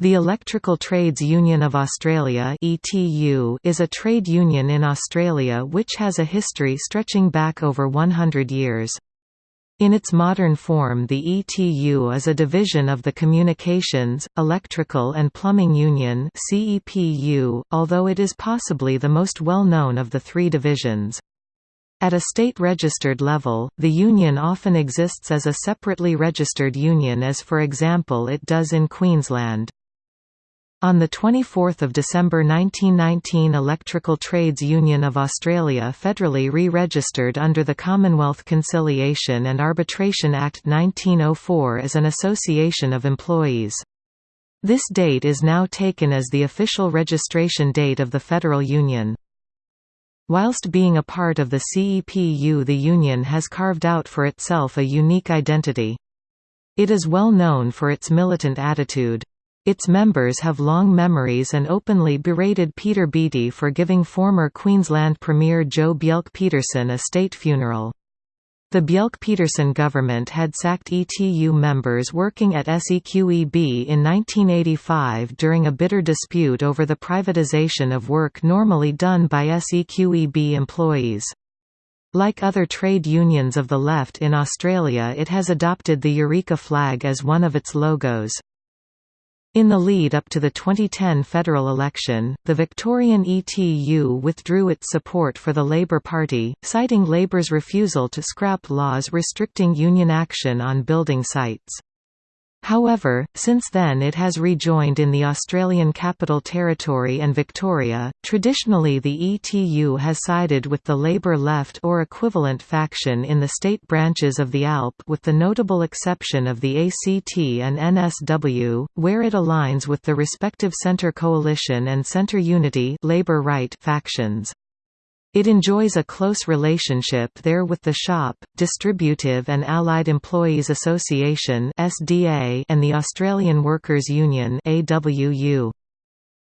The Electrical Trades Union of Australia is a trade union in Australia which has a history stretching back over 100 years. In its modern form the ETU is a division of the Communications, Electrical and Plumbing Union although it is possibly the most well-known of the three divisions. At a state-registered level, the union often exists as a separately registered union as for example it does in Queensland. On 24 December 1919 Electrical Trades Union of Australia federally re-registered under the Commonwealth Conciliation and Arbitration Act 1904 as an association of employees. This date is now taken as the official registration date of the federal union. Whilst being a part of the CEPU the union has carved out for itself a unique identity. It is well known for its militant attitude. Its members have long memories and openly berated Peter Beattie for giving former Queensland Premier Joh Bjelke-Petersen a state funeral. The Bjelke-Petersen government had sacked ETU members working at SEQEB in 1985 during a bitter dispute over the privatisation of work normally done by SEQEB employees. Like other trade unions of the left in Australia it has adopted the Eureka flag as one of its logos. In the lead up to the 2010 federal election, the Victorian ETU withdrew its support for the Labor Party, citing Labor's refusal to scrap laws restricting union action on building sites. However, since then it has rejoined in the Australian Capital Territory and Victoria. Traditionally, the ETU has sided with the Labor left or equivalent faction in the state branches of the ALP, with the notable exception of the ACT and NSW, where it aligns with the respective Centre Coalition and Centre Unity Labor Right factions. It enjoys a close relationship there with the SHOP, Distributive and Allied Employees Association and the Australian Workers' Union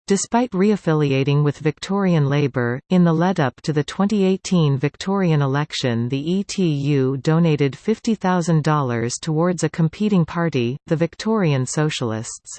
Despite reaffiliating with Victorian Labor, in the lead-up to the 2018 Victorian election the ETU donated $50,000 towards a competing party, the Victorian Socialists.